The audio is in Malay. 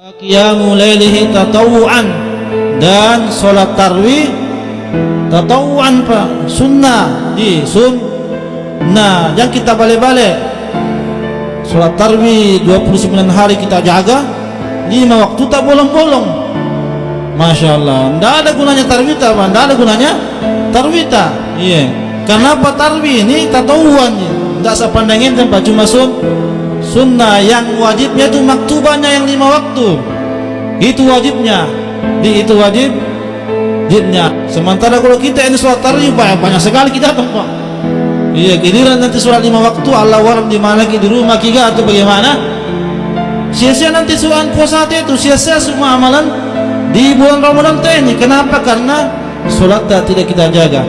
Qiyamu lailihi tatawuan dan solat tarwih tatawuan pak. Sunnah di sun nah yang kita balik-balik. Solat tarwih 29 hari kita jaga lima waktu tak bolong-bolong. Masya Allah tidak ada gunanya tarwih tak pak? Tidak ada gunanya tarwih tak? Iya. Kenapa tarwih ini tatawuan tidak sepandangin tempat cuma sun sunnah yang wajibnya itu maktubahnya yang lima waktu. Itu wajibnya. Di itu wajib wajibnya. Sementara kalau kita ini sholat tarawih banyak, banyak sekali kita tempat iya giliran nanti sholat lima waktu Allah waram di mana di rumah kita atau bagaimana? Sia-sia nanti sholat puasa itu sia-sia semua amalan di bulan Ramadan ini. Kenapa? Karena sholat tidak kita jaga